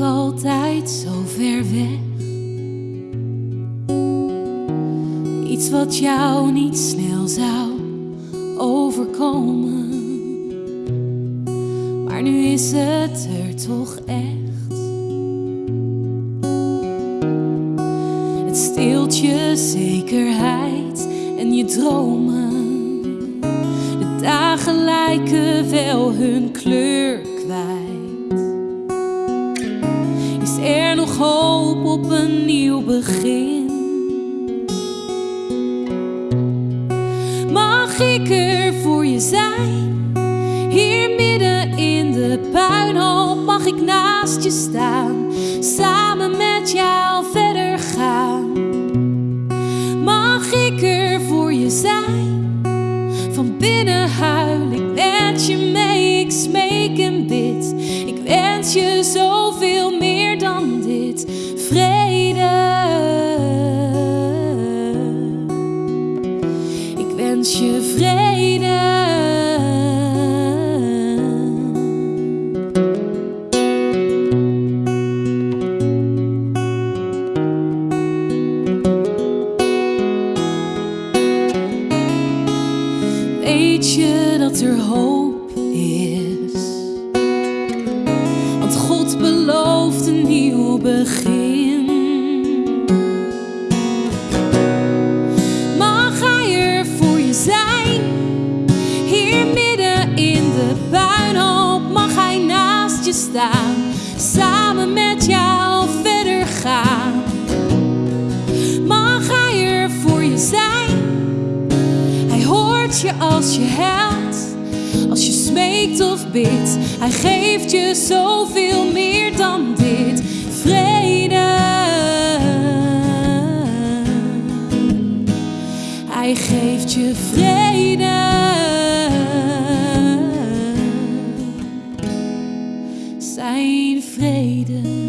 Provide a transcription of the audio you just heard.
altijd zo ver weg. Iets wat jou niet snel zou overkomen. Maar nu is het er toch echt. Het steelt je zekerheid en je dromen. De dagen lijken wel hun kleur kwijt. Er nog hoop op een nieuw begin? Mag ik er voor je zijn? Hier midden in de puinhoop mag ik naast je staan, samen met jou verder gaan. Mag ik er voor je zijn? Van binnen huil ik je vrede. Weet je dat er hoop is? Want God belooft een nieuw begin. Samen met jou verder gaan. Mag Hij er voor je zijn? Hij hoort je als je huilt, als je smeekt of bidt. Hij geeft je zoveel meer dan dit, vrede. Hij geeft je vrede. Zijn vrede.